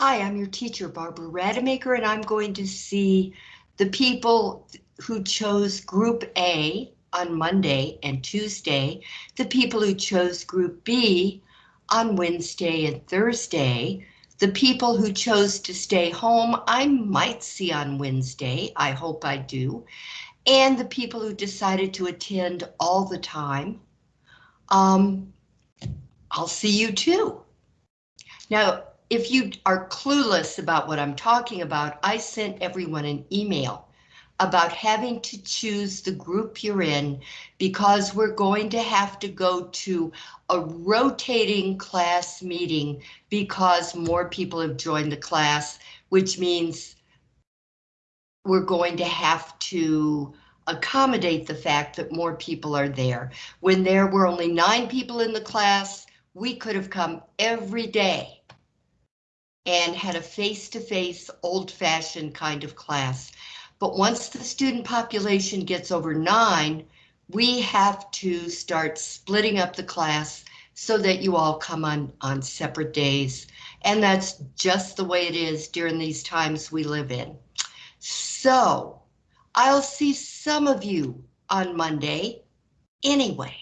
Hi, I'm your teacher, Barbara Rademacher, and I'm going to see the people who chose Group A on Monday and Tuesday, the people who chose Group B on Wednesday and Thursday, the people who chose to stay home, I might see on Wednesday, I hope I do, and the people who decided to attend all the time. Um, I'll see you too. Now, if you are clueless about what I'm talking about, I sent everyone an email about having to choose the group you're in because we're going to have to go to a rotating class meeting because more people have joined the class, which means we're going to have to accommodate the fact that more people are there. When there were only nine people in the class, we could have come every day and had a face-to-face old-fashioned kind of class. But once the student population gets over nine, we have to start splitting up the class so that you all come on, on separate days. And that's just the way it is during these times we live in. So I'll see some of you on Monday anyway.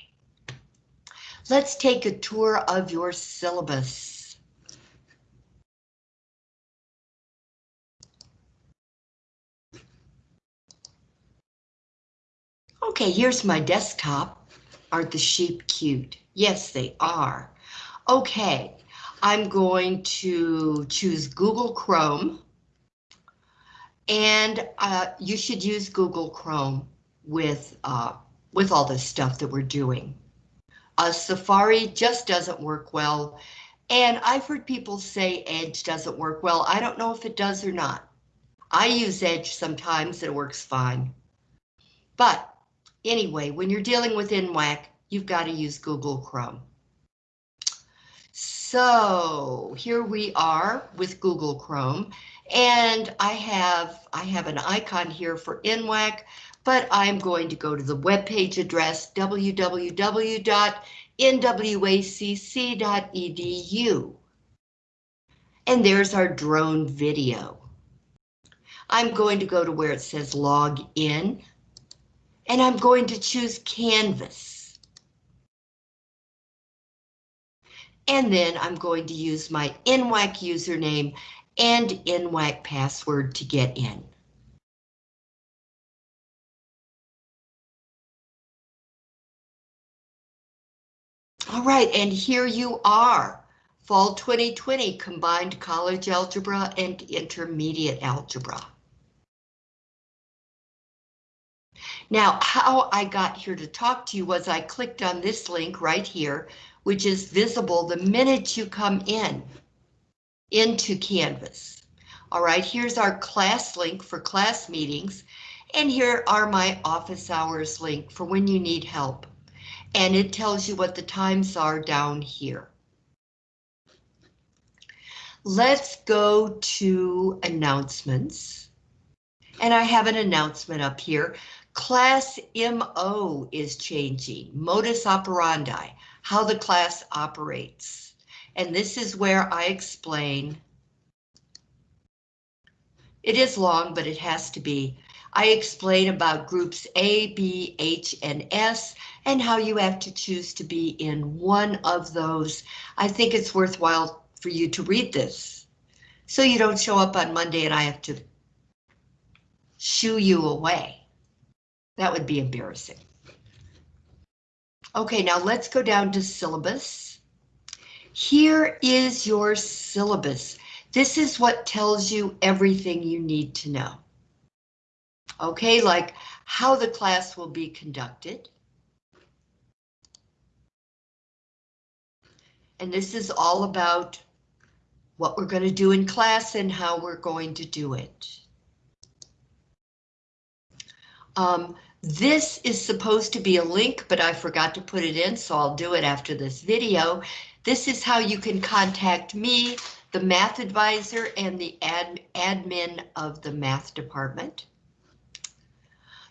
Let's take a tour of your syllabus. Okay, here's my desktop. Aren't the sheep cute? Yes, they are. Okay, I'm going to choose Google Chrome. And uh, you should use Google Chrome with, uh, with all this stuff that we're doing. Uh, Safari just doesn't work well. And I've heard people say Edge doesn't work well. I don't know if it does or not. I use Edge sometimes, it works fine. But Anyway, when you're dealing with NWACC, you've got to use Google Chrome. So here we are with Google Chrome, and I have I have an icon here for NWACC, but I'm going to go to the web page address www.nwacc.edu. And there's our drone video. I'm going to go to where it says log in and I'm going to choose Canvas. And then I'm going to use my NWACC username and NWACC password to get in. All right, and here you are. Fall 2020 Combined College Algebra and Intermediate Algebra. Now, how I got here to talk to you was I clicked on this link right here, which is visible the minute you come in into Canvas. All right, here's our class link for class meetings, and here are my office hours link for when you need help. And it tells you what the times are down here. Let's go to announcements. And I have an announcement up here. Class MO is changing, modus operandi, how the class operates. And this is where I explain. It is long, but it has to be. I explain about groups A, B, H, and S, and how you have to choose to be in one of those. I think it's worthwhile for you to read this, so you don't show up on Monday and I have to shoo you away. That would be embarrassing. Okay, now let's go down to syllabus. Here is your syllabus. This is what tells you everything you need to know. Okay, like how the class will be conducted. And this is all about what we're going to do in class and how we're going to do it. Um, this is supposed to be a link, but I forgot to put it in, so I'll do it after this video. This is how you can contact me, the math advisor, and the ad admin of the math department.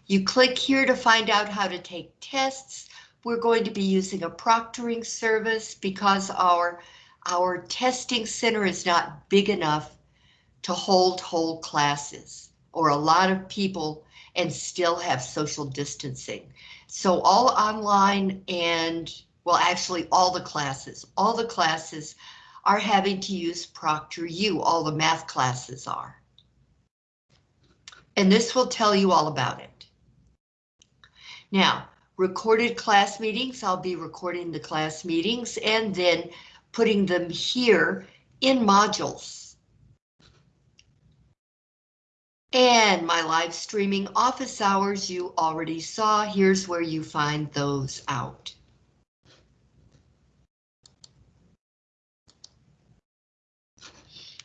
You click here to find out how to take tests. We're going to be using a proctoring service because our, our testing center is not big enough to hold whole classes or a lot of people and still have social distancing. So all online and, well, actually all the classes, all the classes are having to use Proctor ProctorU, all the math classes are. And this will tell you all about it. Now, recorded class meetings, I'll be recording the class meetings and then putting them here in modules. And my live streaming office hours you already saw. Here's where you find those out.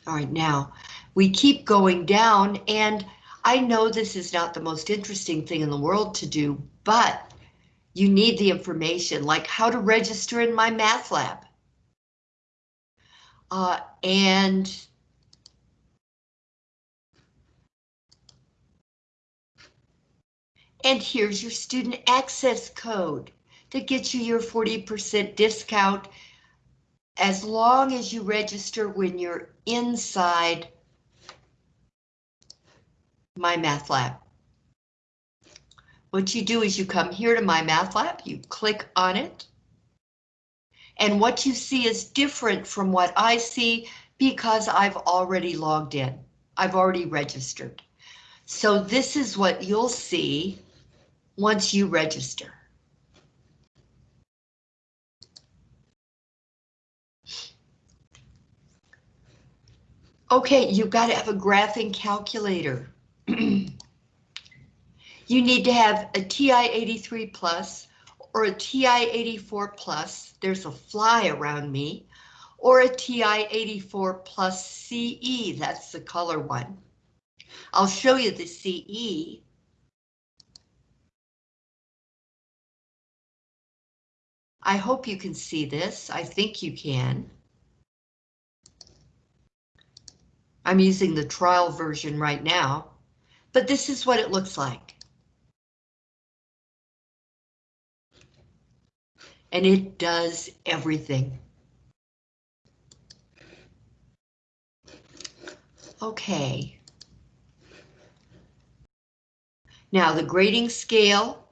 All right, now we keep going down and I know this is not the most interesting thing in the world to do, but you need the information like how to register in my math lab. Uh, and and here's your student access code that gets you your 40% discount as long as you register when you're inside my math lab. What you do is you come here to my math lab, you click on it. And what you see is different from what I see because I've already logged in. I've already registered. So this is what you'll see once you register. Okay, you've got to have a graphing calculator. you need to have a TI-83 plus or a TI-84 plus, there's a fly around me, or a TI-84 plus CE, that's the color one. I'll show you the CE. I hope you can see this. I think you can. I'm using the trial version right now, but this is what it looks like. And it does everything. Okay. Now the grading scale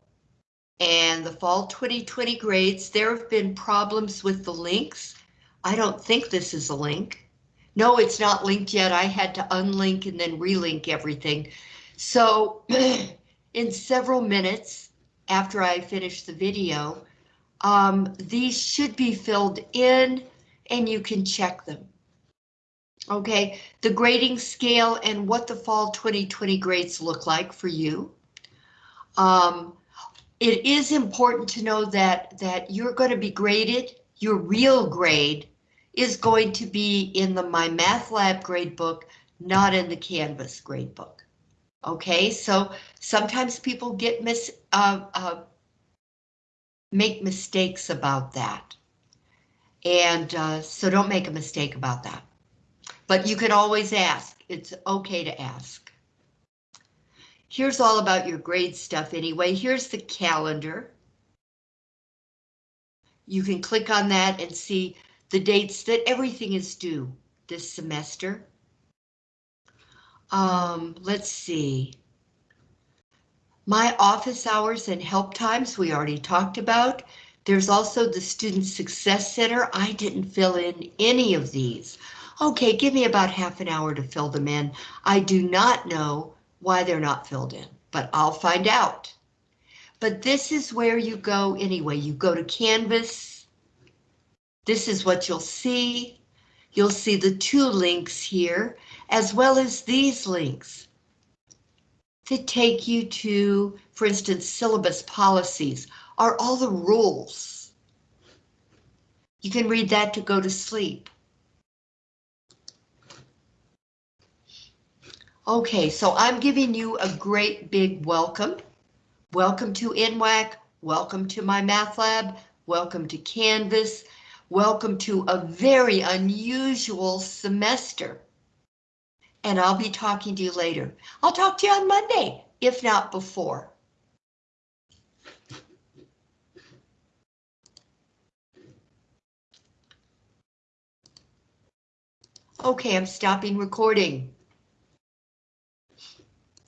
and the fall 2020 grades, there have been problems with the links. I don't think this is a link. No, it's not linked yet. I had to unlink and then relink everything. So in several minutes after I finish the video, um, these should be filled in and you can check them. Okay, the grading scale and what the fall 2020 grades look like for you. Um, it is important to know that that you're going to be graded, your real grade is going to be in the My Math Lab gradebook, not in the Canvas gradebook. Okay, so sometimes people get mis uh, uh, make mistakes about that. And uh, so don't make a mistake about that. But you can always ask. It's okay to ask. Here's all about your grade stuff anyway. Here's the calendar. You can click on that and see the dates that everything is due this semester. Um, let's see. My office hours and help times we already talked about. There's also the Student Success Center. I didn't fill in any of these. Okay, give me about half an hour to fill them in. I do not know why they're not filled in, but I'll find out. But this is where you go anyway. You go to Canvas, this is what you'll see. You'll see the two links here, as well as these links that take you to, for instance, syllabus policies are all the rules. You can read that to go to sleep. Okay, so I'm giving you a great big welcome. Welcome to NWACC, welcome to my math lab, welcome to Canvas, Welcome to a very unusual semester. And I'll be talking to you later. I'll talk to you on Monday, if not before. Okay, I'm stopping recording.